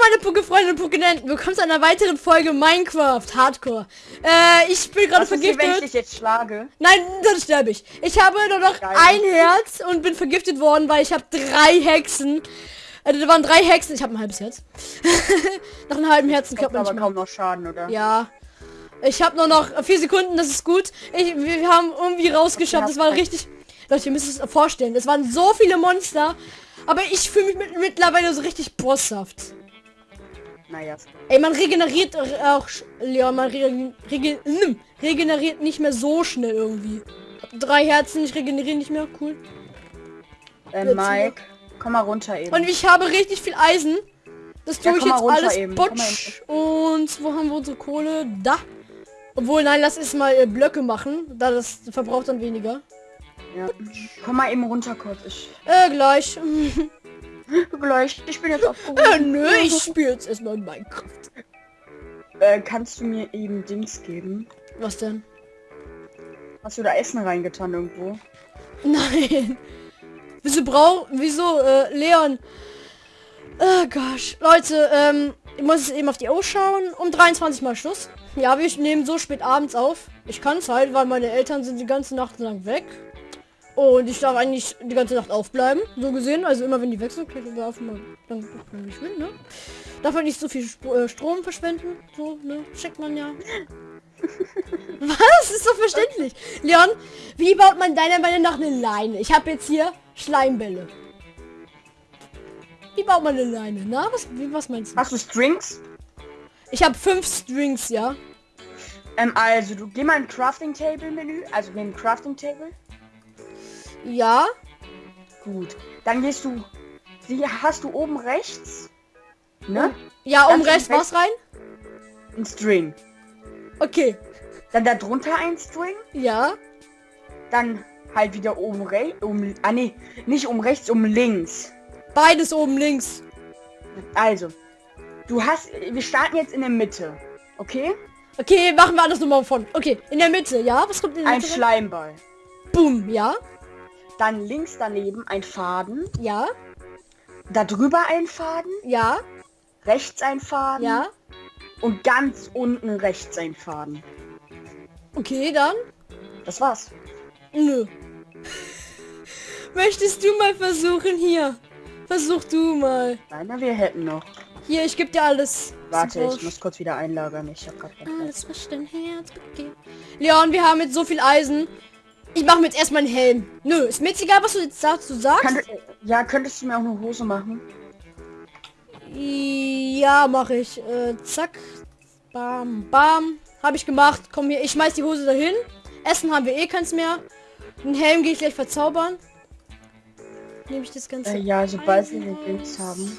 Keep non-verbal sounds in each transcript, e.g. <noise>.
meine Pucke-Freunde und Pucke-Nenten. Willkommen zu einer weiteren Folge Minecraft Hardcore. Äh, ich bin gerade ist hier, wenn ich vergiftet. dich jetzt schlage? Nein, dann sterbe ich. Ich habe nur noch Geil. ein Herz und bin vergiftet worden, weil ich habe drei Hexen. Äh, da waren drei Hexen. Ich habe ein halbes Herz. <laughs> Nach einem halben Herzen Kommt man aber kaum noch Schaden, oder? Ja. Ich habe nur noch vier Sekunden, das ist gut. Ich, wir haben irgendwie rausgeschafft. Das war richtig... Leute, ihr müsst es euch vorstellen. Es waren so viele Monster. Aber ich fühle mich mit, mittlerweile so richtig bosshaft. Naja. Ey, man regeneriert auch... Ja, man regen, regen, regeneriert nicht mehr so schnell irgendwie. Drei Herzen, ich regeneriere nicht mehr. Cool. Äh, Mike, komm mal runter eben. Und ich habe richtig viel Eisen. Das Ja, tue ich komm mal jetzt alles eben, botsch. Und wo haben wir unsere Kohle? Da. Obwohl, nein, lass es mal äh, Blöcke machen. Da das verbraucht dann weniger. ja. Komm mal eben runter kurz. Ich Äh, gleich. <laughs> gleich. Ich bin jetzt auf. äh, nö, ich spiele jetzt erstmal Minecraft. Äh, kannst du mir eben Dings geben? Was denn? Hast du da Essen reingetan irgendwo? Nein. Wieso brauch... Wieso, äh, Leon? Oh gosh. Leute, ähm, ich muss jetzt eben auf die Uhr schauen. Um 23 mal Schluss. Ja, wir nehmen so spät abends auf. Ich kann es halt, weil meine Eltern sind die ganze Nacht lang weg. Und ich darf eigentlich die ganze Nacht aufbleiben. So gesehen. Also immer wenn die wechseln, kann ich man dann wenn ich will, ne? Darf halt nicht so viel Sp äh, Strom verschwenden. So, ne? Checkt man ja. <laughs> Was? Ist doch verständlich. Leon, wie baut man deiner Meinung nach eine Leine? Ich habe jetzt hier Schleimbälle. Wie baut man eine Leine? Na, was, wie, was meinst du? Hast du Strings? Ich habe fünf Strings, ja. Ähm, also du geh mal in Crafting Table Menü, also in den Crafting Table. Ja. Gut. Dann gehst du. Sie hast du oben rechts. Ne? Ja, um Ganz rechts was rein? Ein String. Okay. Dann da drunter ein String. Ja. Dann halt wieder oben rechts. Um, ah nee, nicht um rechts, um links. Beides oben links. Also, du hast. Wir starten jetzt in der Mitte. Okay? Okay, machen wir alles nochmal von. Okay, in der Mitte, ja? Was kommt in der Ein Mitte? rein? Schleimball. Boom, ja? Dann links daneben ein Faden. Ja? Da drüber ein Faden. Ja? Rechts ein Faden. Ja? Und ganz unten rechts ein Faden. Okay, dann? Das war's. Nö. Möchtest du mal versuchen hier? Versuch du mal. Nein, na, wir hätten noch. Hier, ich gebe dir alles. Warte, ich muss kurz wieder einlagern. Ich hab grad brauchst. was. Alles, was dein Herz begehrt. Leon, wir haben jetzt so viel Eisen. Ich mache mir jetzt erstmal einen Helm. Nö, ist mir jetzt egal, was du jetzt sagst. Du sagst? Kann, ja, könntest du mir auch eine Hose machen? Ja, mache ich. Äh, zack. Bam, bam. Habe ich gemacht. Komm hier, ich schmeiß die Hose dahin. Essen haben wir eh keins mehr. Den Helm gehe ich gleich verzaubern. Nehme ich das Ganze. Äh, ja, sobald wir den raus. haben.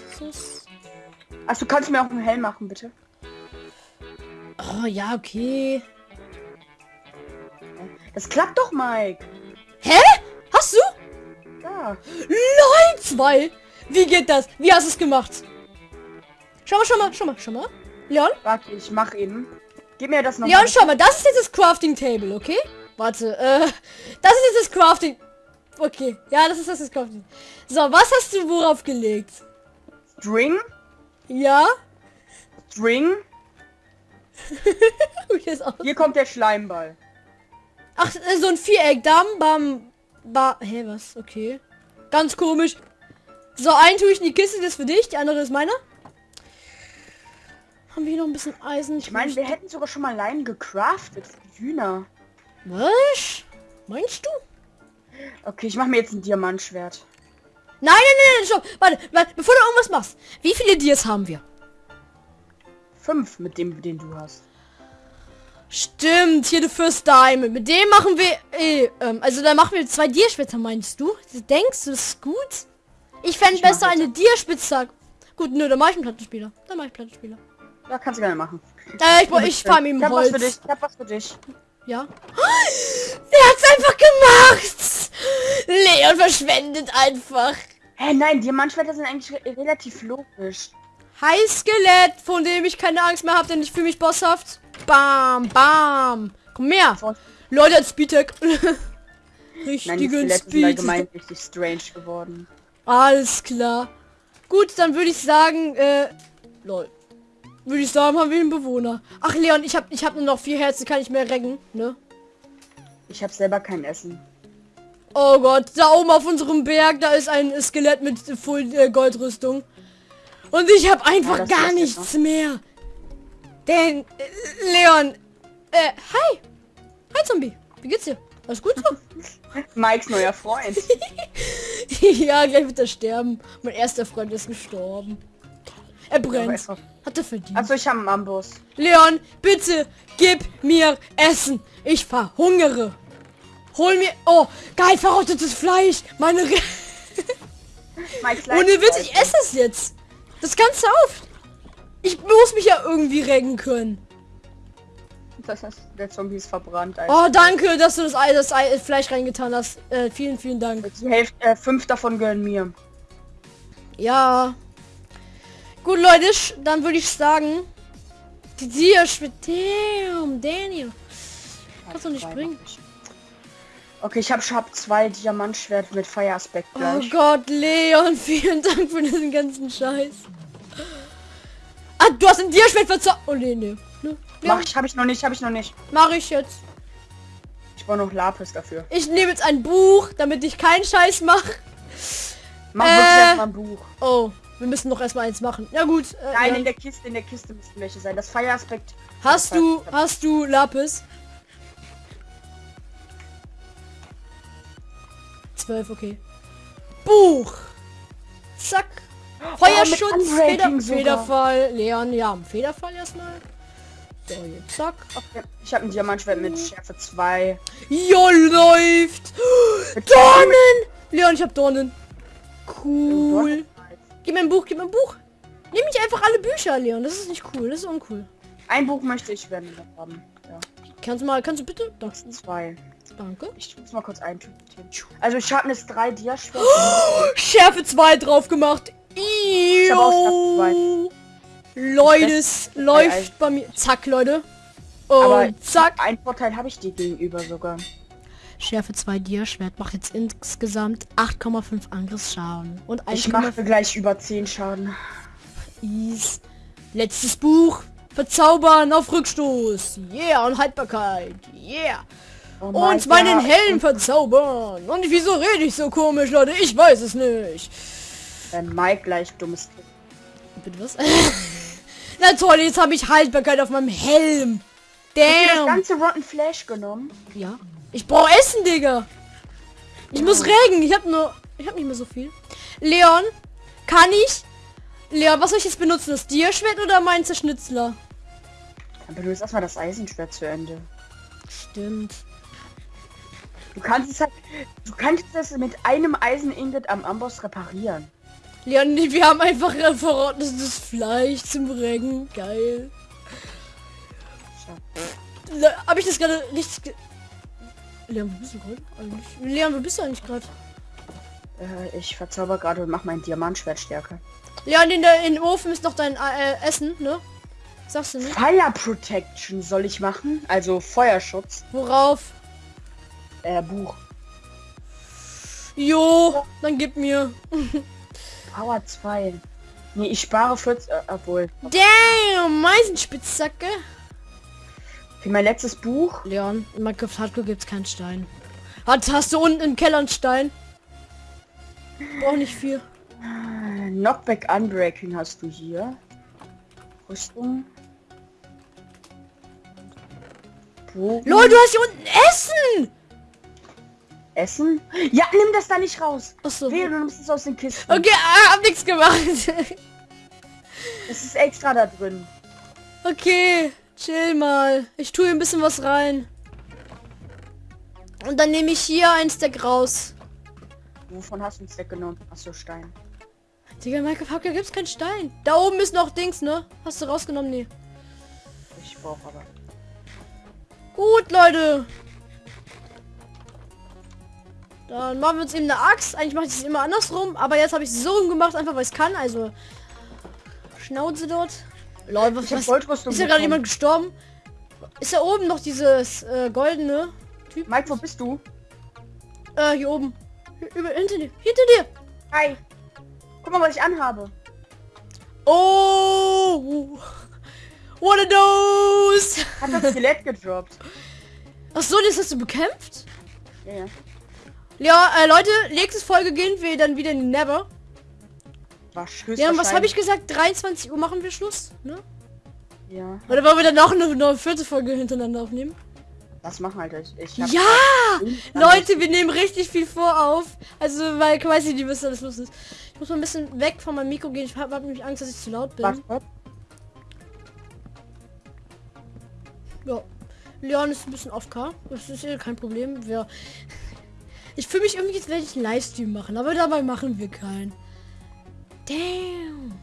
Ach, du kannst mir auch einen Helm machen, bitte. Oh, ja, okay. Das klappt doch, Mike. Hä? Hast du? Ja. LOL 2. Wie geht das? Wie hast du es gemacht? Schau mal, schau mal, schau mal, schau mal. Leon? Warte, ich mach eben. Gib mir das noch. Leon, schau mal, das ist jetzt das Crafting Table, okay? Warte, äh, das ist jetzt das Crafting. Okay, ja, das ist das, Crafting. So, was hast du worauf gelegt? String. Ja? String. <laughs> Hier kommt der Schleimball. Ach, äh, so ein Viereck. Dam, bam, ba. Hä, was? Okay. Ganz komisch. So, einen tue ich in die Kiste, das ist für dich, die andere ist meiner. Haben wir hier noch ein bisschen Eisen? Ich meine, wir hätten sogar schon mal Leinen gecraftet Hühner. Was? Meinst du? Okay, ich mache mir jetzt ein Diamantschwert. Nein, nein, nein, nein, stopp. Warte, warte, bevor du irgendwas machst. Wie viele Dias haben wir? Fünf mit dem, den du hast. Stimmt, hier der First Diamond. Mit dem machen wir, eh, ähm, also da machen wir zwei Dierspitzen, meinst du? Denkst du, das ist gut? Ich fände mach besser eine Dierspitzhacke. Gut, nö, dann mache ich einen Plattenspieler. Dann mache ich Plattenspieler. Ja, kannst du gerne machen. Äh, ich, ich fahre mit Ich hab was für dich. Holz. Ich hab was für dich. Ja. Er hat's einfach gemacht. Leon verschwendet einfach. Hä, nein, Diamantschwerter sind eigentlich re relativ logisch. Heißskelett, von dem ich keine Angst mehr habe, denn ich fühle mich bosshaft. Bam, bam. Komm her. Leute. <laughs> Nein, die Richtigen Speed. allgemein richtig strange geworden. Alles klar. Gut, dann würde ich sagen, äh, Lol. Würde ich sagen, haben wir einen Bewohner. Ach Leon, ich habe ich hab nur noch vier Herzen, kann ich mehr recken, ne? Ich habe selber kein Essen. Oh Gott, da oben auf unserem Berg, da ist ein Skelett mit Full äh, Goldrüstung. Und ich habe einfach das gar nichts mehr. Denn, äh, Leon, äh, hi. Hi Zombie, wie geht's dir? Alles gut so? <laughs> Mikes neuer Freund. <laughs> ja, gleich wird er sterben. Mein erster Freund ist gestorben. Er brennt. Hat er verdient. Also ich habe einen Ambus. Leon, bitte gib mir Essen. Ich verhungere. Hol mir... Oh, geil, verrottetes Fleisch. Meine... Re <laughs> Ohne Witz, ich esse es jetzt. Das ganze auf. Ich muss mich ja irgendwie retten können. Das heißt, der Zombie ist verbrannt. Oh, danke, dass du das, Ei, das Ei, Fleisch reingetan hast. Äh, vielen, vielen Dank. Die Hälfte, äh, fünf davon gehören mir. Ja. Gut, Leute, dann würde ich sagen... Die Dia Damn, Daniel. Kannst du nicht ich. Okay, ich habe hab zwei Diamantschwert mit Feueraspekt Oh gleich. Gott, Leon, <laughs> vielen Dank für diesen ganzen Scheiß. Ah, du hast ein Diaschwert verzaubert. Oh, nee, nee. Ne? Ja, Mach ich, habe ich noch nicht, habe ich noch nicht. mach ich jetzt. Ich brauche noch Lapis dafür. Ich nehme jetzt ein Buch, damit ich keinen Scheiß mache. Mach Äh. erstmal ein Buch. Oh, wir müssen noch erstmal eins machen. Ja gut. Äh, Nein, ja. in der Kiste, in der Kiste müssten welche sein. Das Feueraspekt. Hast du, hast du Lapis? 12, okay. Buch. Zack. Feuerschutz, Oh, Feder. Federfall. Leon, ja, Federfall erstmal. So, jetzt zack. Okay. Ich habe ein Diamantschwert mit Schärfe 2. Jo, läuft. Dornen. Leon, ich hab Dornen. Cool. Gib mir ein Buch, gib mir ein Buch. Nimm nicht einfach alle Bücher, Leon. Das ist nicht cool. Das ist uncool. Ein Buch möchte ich werden haben. Ja. Kannst du mal, kannst du bitte? Danke. Zwei. Danke. Ich muss mal kurz eintüten. Also ich habe jetzt drei Diaschwerter. <gasps> Schärfe 2 drauf gemacht. Auch. Leute, es läuft ei. bei mir. Zack, Leute. Aber Und zack. Ein Vorteil habe ich dir gegenüber sogar. Schärfe 2 Dia-Schwert macht jetzt insgesamt 8,5 Angriffsschaden. Und Ich 1,5 mache gleich über 10 Schaden. Is. Letztes Buch. Verzaubern auf Rückstoß. Yeah, und Haltbarkeit. Yeah. Oh Und meinen ja, Helm verzaubern. Und wieso rede ich so komisch, Leute? Ich weiß es nicht. Wenn Mike gleich dummes. Bitte was? <laughs> Na toll, jetzt habe ich Haltbarkeit auf meinem Helm. Hast du das Damn. ganze Rotten Flash genommen? Ja. Ich brauche Essen, Digga. Ich muss regen. Ich habe nur... Ich habe nicht mehr so viel. Leon, kann ich... Leon, was soll ich jetzt benutzen? Das Dierschwert oder mein Zerschnitzler? Aber du ist erstmal das Eisenschwert zu Ende. Stimmt. Du kannst es halt, du kannst es mit einem Eisen-Ingot am Amboss reparieren. Leon, wir haben einfach äh, verrottetes Fleisch zum Regen. Geil. Habe ich das gerade richtig... ge- Leon, wo bist du gerade eigentlich? Leon, wo bist du eigentlich gerade? Äh, ich verzauber gerade und mach mein Diamantschwert stärker. Leon, in der in Ofen ist noch dein äh, Essen, ne? Sagst du nicht? Fire Protection soll ich machen, also Feuerschutz. Worauf? Äh, Buch. Jo, dann gib mir. <laughs> Power 2. Nee, ich spare 40, äh, obwohl. Damn, Meisenspitzzacke. Für mein letztes Buch. Leon, in Minecraft Hardcore gibt's keinen Stein. Hat, hast du unten im Keller einen Stein? Brauch nicht viel. Knockback Unbreaking hast du hier. Rüstung. Bogen. Lol, du hast hier unten Essen! Essen? Ja, nimm das da nicht raus. Achso. Wehe, du nimmst es aus den Kisten. Okay, ah, hab nichts gemacht. <laughs> Es ist extra da drin. okay, chill mal. Ich tue ein bisschen was rein. Und dann nehme ich hier ein Stack raus. Wovon hast du uns weggenommen? Achso, Stein. Digga, in Minecraft Hardcore gibt's keinen Stein. Da oben ist noch Dings, ne? Hast du rausgenommen? Nee. Ich brauche aber. Gut, Leute. Dann machen wir uns eben eine Axt. Eigentlich mache ich es immer andersrum, aber jetzt habe ich es so rum gemacht, einfach weil ich kann. Also Schnauze dort. Lol, was, was ist ja gerade jemand gestorben? Ist da oben noch dieses äh, goldene Typ? Mike, wo bist du? Äh, hier oben. Hier, über, hinter dir. Hinter dir. Hi. Guck mal, was ich anhabe. Oh! What a dose! Hat das Skelett gedroppt. Ach so, das hast du bekämpft? Ja, ja. Ja, äh, Leute, nächste Folge gehen wir dann wieder in die Never. Ja, was habe ich gesagt? 23 Uhr machen wir Schluss, ne? Ja. Oder wollen wir dann noch eine, eine vierte Folge hintereinander aufnehmen? Das machen halt ich. ich Ja! Leute, wir nehmen richtig viel vor auf. Also, weil ich weiß nicht, wie was alles los ist. Ich muss mal ein bisschen weg von meinem Mikro gehen. Ich habe hab nämlich Angst, dass ich zu laut bin. Was? Ja. Leon ist ein bisschen off -car. Das ist ja kein Problem. Wir ich fühle mich irgendwie, jetzt werde ich einen Livestream machen, aber dabei machen wir keinen. Damn.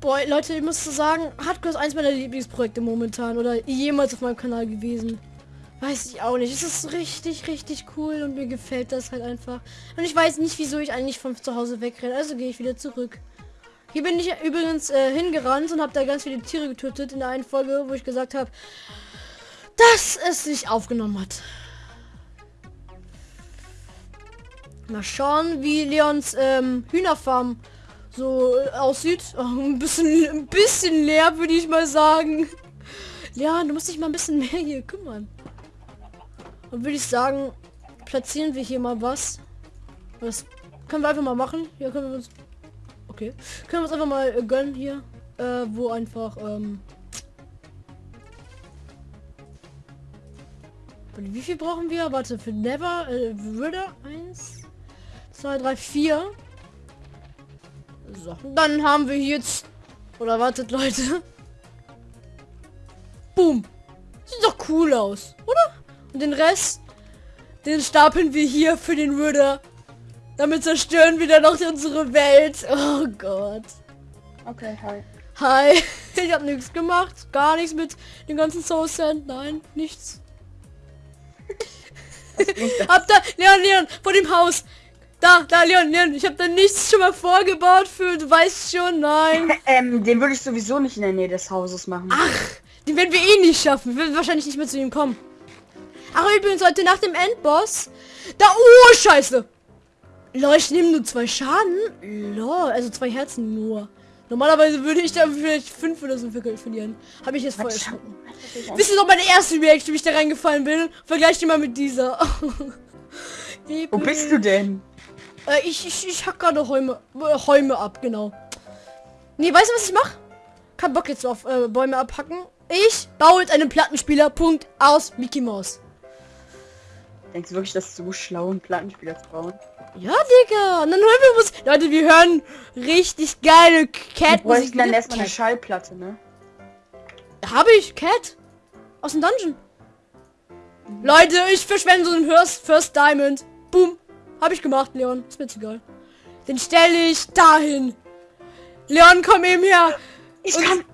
Boah, Leute, ich muss sagen, Hardcore ist eins meiner Lieblingsprojekte momentan oder jemals auf meinem Kanal gewesen. Weiß ich auch nicht. Es ist richtig, richtig cool und mir gefällt das halt einfach. Und ich weiß nicht, wieso ich eigentlich von zu Hause wegrenne. Also gehe ich wieder zurück. Hier bin ich übrigens äh, hingerannt und habe da ganz viele Tiere getötet in der einen Folge, wo ich gesagt habe, dass es sich aufgenommen hat. Mal schauen, wie Leons ähm, Hühnerfarm so äh, aussieht. Oh, <laughs> ein bisschen, ein bisschen leer, würde ich mal sagen. Ja, du musst dich mal ein bisschen mehr hier kümmern. Und würde ich sagen, platzieren wir hier mal was. Das können wir einfach mal machen. Hier können wir uns... Okay. Können wir uns einfach mal äh, gönnen hier. Äh, wo einfach... Ähm, wie viel brauchen wir? Warte, für Never, äh, würde 1, 2, 3, 4. So, dann haben wir jetzt... Oder wartet, Leute. Boom. Sieht doch cool aus, oder? Und den Rest, den stapeln wir hier für den Würde. Damit zerstören wir dann noch unsere Welt. Oh Gott. Okay, hi. Hi. <laughs> Ich habe nichts gemacht. Gar nichts mit den ganzen Soul Sand. Nein, nichts. <laughs> Hab da, Leon, Leon, vor dem Haus. Da, da, Leon, Leon, ich habe da nichts schon mal vorgebaut für, du weißt schon, nein. <laughs> ähm, den würde ich sowieso nicht in der Nähe des Hauses machen. Ach, den werden wir eh nicht schaffen. Wir werden wahrscheinlich nicht mehr zu ihm kommen. Ach, übrigens, heute nach dem Endboss. Da, oh, scheiße. Leute, ich nehme nur zwei Schaden. Lol, also zwei Herzen nur. Normalerweise würde ich da vielleicht fünf oder so ver- verlieren. Habe ich jetzt voll erschrocken. Wisst ihr noch meine erste Reaction, wie ich da reingefallen bin? Vergleicht die mal mit dieser. <laughs> Wo bist du denn? Äh, ich, ich, ich hack gerade Häume, äh, Häume ab, genau. Nee, weißt du, was ich mache? Kein Bock jetzt auf äh, Bäume abhacken. Ich baue jetzt einen Plattenspieler, Punkt, aus Mickey Mouse. Denkst du wirklich, dass es so schlau einen Plattenspieler zu bauen? Ja, Digga. Und dann hören wir Musik. Leute, wir hören richtig geile Wir Cat-Musik. bräuchten dann erstmal eine Schallplatte, ne? Habe ich Cat? Aus dem Dungeon. Leute, ich verschwende so einen First, First Diamond. Boom. Habe ich gemacht, Leon. Ist mir jetzt egal. Den stelle ich dahin. Leon, komm eben her. Ich Und- kann...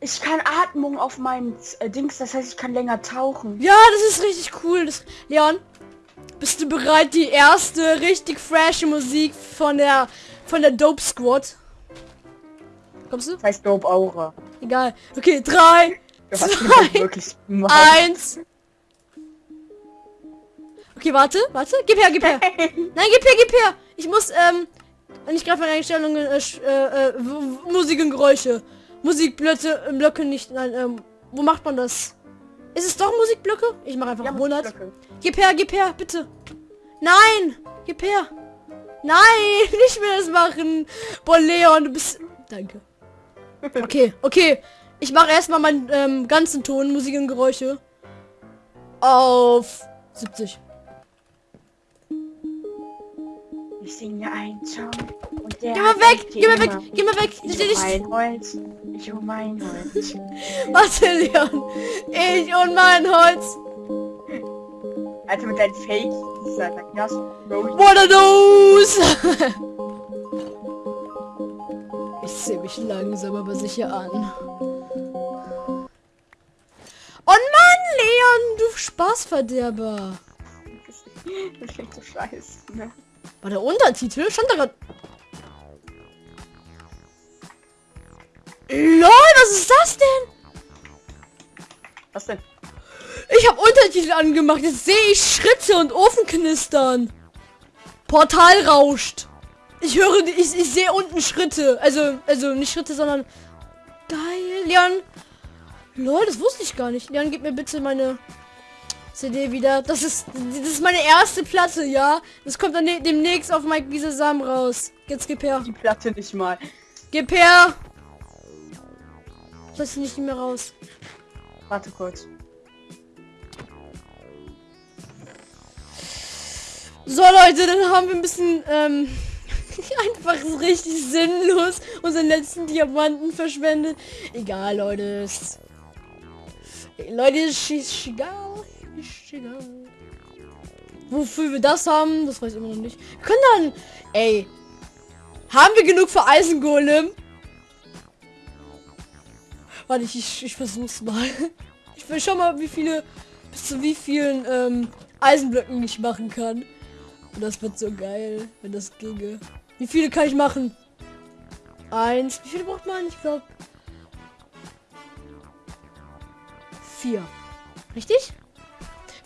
Ich kann Atmung auf meinen äh, Dings, das heißt, ich kann länger tauchen. Ja, das ist richtig cool. Das, Leon, bist du bereit, die erste richtig frische Musik von der von der Dope Squad? Kommst du? Das heißt Dope Aura. Egal. Okay, drei, hast Zwei, eins. Okay, warte, warte. Gib her, gib her. Nein, gib her, gib her. Ich muss, ähm, und ich greife meine Einstellungen, äh, äh, äh, Musik und Geräusche. Musikblöcke, äh, Blöcke nicht, nein, ähm, wo macht man das? Ist es doch Musikblöcke? Ich mache einfach Ja, 100. Musikblöcke. Gib her, gib her, bitte. Nein, gib her. Nein, <laughs> nicht mehr das machen. Boah, Leon, du bist... Danke. Okay, okay. Ich mache erstmal meinen ähm, ganzen Ton, Musik und Geräusche. Auf 70. Ich singe einen Song und der Geh mal weg, geh mal weg, geh mal weg. Ich Ich mein Holz, ich um mein Holz. <laughs> Warte, Leon. Ich und mein Holz. Alter, mit deinen Fake, dieser Gas, Bro. What are those? <laughs> ich sehe mich langsam aber sicher an. Oh Mann, Leon, du Spaßverderber. <laughs> Das klingt so scheiße, ne? War der Untertitel? Stand da grad... LOL, was ist das denn? Was denn? Ich habe Untertitel angemacht. Jetzt sehe ich Schritte und Ofen knistern. Portal rauscht. Ich höre, ich, ich sehe unten Schritte. Also, also nicht Schritte, sondern... Geil, Leon. Lol, das wusste ich gar nicht. Leon, gib mir bitte meine CD wieder. Das ist, das ist meine erste Platte, ja. Das kommt dann ne, demnächst auf Mike Wiese Sam raus. Jetzt gib her. Die Platte nicht mal. Gib her. Lass sie nicht mehr raus. Warte kurz. So Leute, dann haben wir ein bisschen ähm, <laughs> einfach so richtig sinnlos unseren letzten Diamanten verschwendet. Egal, Leute. Leute, ist egal. Ist. Wofür wir das haben, das weiß ich immer noch nicht. Wir können dann... Ey. Haben wir genug für Eisengolem? Warte, ich, ich, ich versuch's mal. Ich will schon mal, wie viele... Bis zu wie vielen ähm, Eisenblöcken ich machen kann. Und das wird so geil, wenn das ginge. Wie viele kann ich machen? Eins. Wie viele braucht man? Ich glaube. Vier. Richtig?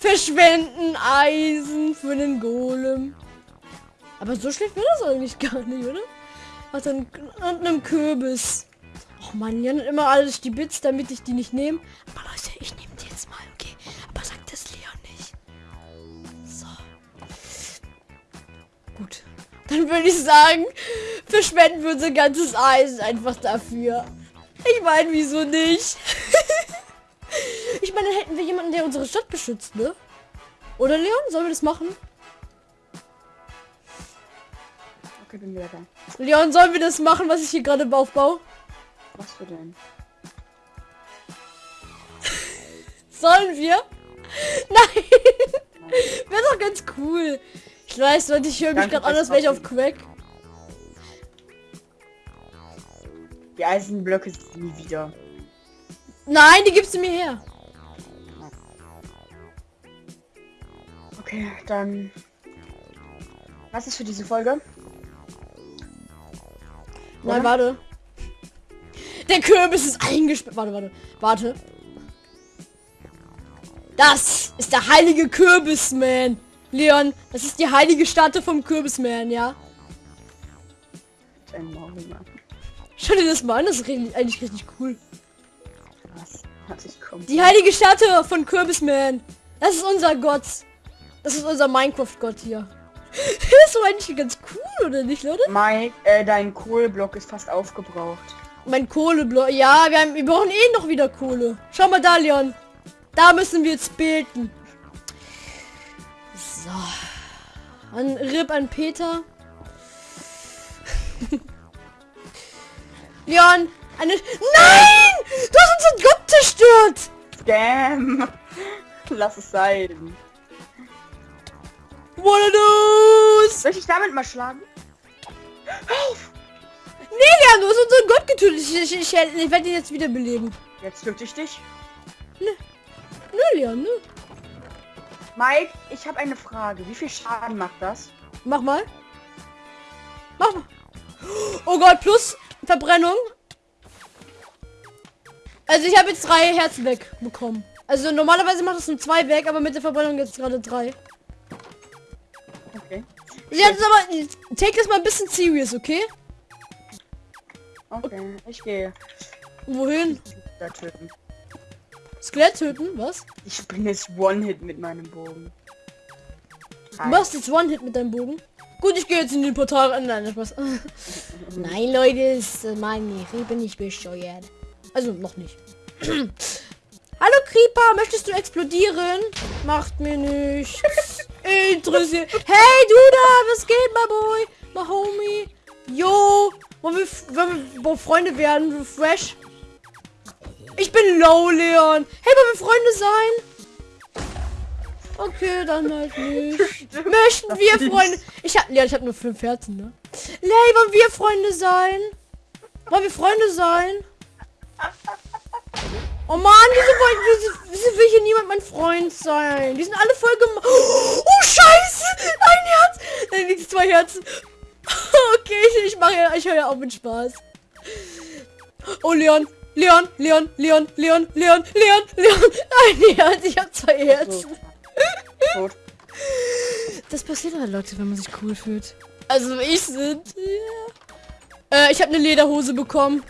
Verschwenden Eisen für den Golem. Aber so schlecht wird das eigentlich gar nicht, oder? Was dann und einem Kürbis. Oh man, ja immer alles die Bits, damit ich die nicht nehme. Aber Leute, ich nehme die jetzt mal, okay? Aber sagt das Leon nicht. So. Gut. Dann würde ich sagen, verschwenden wir unser ganzes Eisen einfach dafür. Ich meine, wieso nicht? <laughs> ich meine, dann hätten wir jemanden, der unsere Stadt beschützt, ne? Oder Leon, sollen wir das machen? Okay, bin wieder da. Leon, sollen wir das machen, was ich hier gerade aufbaue? Was für denn? <laughs> Sollen wir? Nein! <laughs> Wäre doch ganz cool. Ich weiß, Leute, ich höre mich gerade an, als fürs wäre ich auf. Crack. Die Eisenblöcke sind nie wieder. Nein, die gibst du mir her. Okay, dann. Was ist für diese Folge? Nein, Oder? warte. Der Kürbis ist eingesperrt. Warte, warte, warte. Das ist der heilige Kürbisman. Leon, das ist die heilige Statue vom Kürbisman, ja? Schau dir das mal an, das ist eigentlich richtig cool. Die heilige Statue von Kürbisman. Das ist unser Gott. Das ist unser Minecraft-Gott hier. <laughs> das ist so eigentlich ganz cool, oder nicht, Leute? Mike, äh, dein Kohlblock ist fast aufgebraucht. Mein Kohleblock. Ja, wir, haben, wir brauchen eh noch wieder Kohle. Schau mal da, Leon. Da müssen wir jetzt beten. So. An Rip an Peter. <laughs> Leon, eine... Nein! Du hast unseren Gott zerstört! Scam! <laughs> Lass es sein. What a news? Soll ich damit mal schlagen? Nee, Leon, du hast unseren Gott getötet. Ich, ich, ich, ich werde ihn jetzt wiederbeleben. Jetzt töte ich dich. Nö, Leon, nö. Mike, ich habe eine Frage. Wie viel Schaden macht das? Mach mal. Mach mal. Oh Gott, plus Verbrennung. Also ich habe jetzt drei Herzen weg bekommen. Also normalerweise macht es nur zwei weg, aber mit der Verbrennung jetzt gerade drei. Jetzt aber, take das mal ein bisschen serious, okay? Okay, ich gehe. Wohin? Da töten. Skelett töten? Was? Ich bin jetzt One-Hit mit meinem Bogen. Du machst jetzt One-Hit mit deinem Bogen. Gut, ich gehe jetzt in den Portal. äh, Nein, Spaß. <laughs> Nein, Leute, ist mein ich bin nicht bescheuert. Also noch nicht. <clears throat> Hallo Creeper, möchtest du explodieren? Macht mir nicht. Interessiert. Hey du da, was geht, my boy? My homie. Yo. Wollen wir, wollen wir Freunde werden? Fresh. Ich bin low, Leon. Hey, wollen wir Freunde sein? Okay, dann halt nicht. <laughs> Möchten wir Freunde... Ich hab... Ja, ich hab nur fünf Herzen, ne? Lay, wollen wir Freunde sein? Wollen wir Freunde sein? Oh Mann, wieso, wollen, wieso, wieso will hier niemand mein Freund sein? Die sind alle voll gem... Oh, scheiße! Ein Herz! Nein, nicht zwei Herzen. <laughs> Okay, ich, ich mache ja... Ich höre ja auf mit Spaß. Oh, Leon. Leon, Leon, Leon, Leon, Leon, Leon, Leon. Ein Herz, ich habe zwei Herzen. Tot. Das passiert halt, Leute, wenn man sich cool fühlt. Also ich sind hier. Äh, ich habe eine Lederhose bekommen.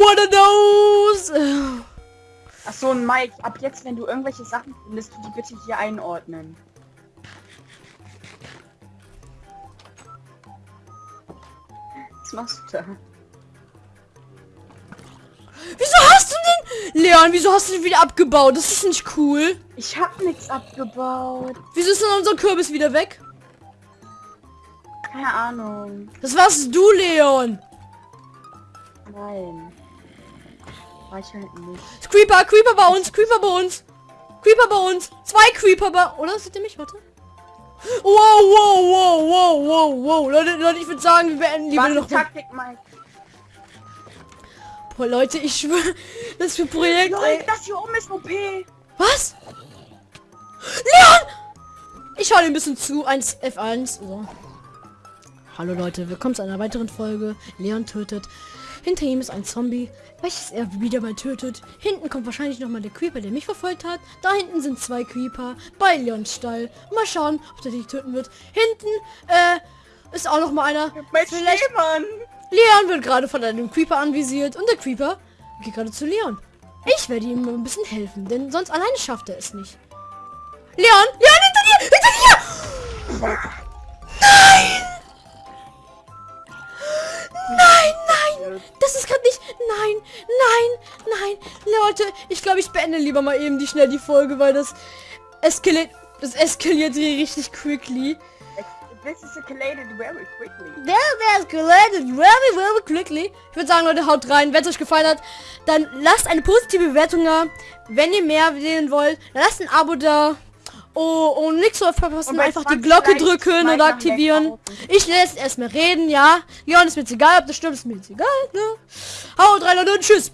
One of those. Ach so, und Mike, ab jetzt, wenn du irgendwelche Sachen findest, du die bitte hier einordnen. Was machst du da? Wieso hast du den? Leon, wieso hast du den wieder abgebaut? Das ist nicht cool. Ich hab nichts abgebaut. Wieso ist denn unser Kürbis wieder weg? Keine Ahnung. Das warst du, Leon. Nein. Ich halt nicht. Creeper, Creeper bei uns, Creeper bei uns. Creeper bei uns. Zwei Creeper bei... Oder? Seht ihr mich? Warte. Wow, wow, wow, wow, wow, wow. Leute, Leute, ich würde sagen, wir beenden lieber noch... Taktik, Mike. Boah, Leute, ich schwöre, das für Projekt... Leute, das hier oben ist OP. Was? Leon! Ich schaue ein bisschen zu. 1 F1. So. Hallo Leute, willkommen zu einer weiteren Folge. Leon tötet. Hinter ihm ist ein Zombie, welches er wieder mal tötet. Hinten kommt wahrscheinlich noch mal der Creeper, der mich verfolgt hat. Da hinten sind zwei Creeper bei Leons Stall. Mal schauen, ob der dich töten wird. Hinten äh, ist auch noch mal einer. Mein Vielleicht Schneemann. Leon wird gerade von einem Creeper anvisiert und der Creeper geht gerade zu Leon. Ich werde ihm ein bisschen helfen, denn sonst alleine schafft er es nicht. Leon! Leon, hinter dir! Hinter dir! Nein, Das ist gerade nicht... Nein, nein, nein. Leute, ich glaube, ich beende lieber mal eben die schnell die Folge, weil das eskaliert... Das eskaliert hier richtig quickly. This is escalated very quickly. Der escalated very, very quickly. Ich würde sagen, Leute, haut rein. Wenn es euch gefallen hat, dann lasst eine positive Bewertung da. Wenn ihr mehr sehen wollt, dann lasst ein Abo da. Oh, und nichts zu verpassen, einfach die 20 Glocke drücken oder aktivieren. Ich lässt erstmal reden, ja. Leon ist mir jetzt egal, ob das stimmt, ist mir jetzt egal, ne? Haut rein, und tschüss.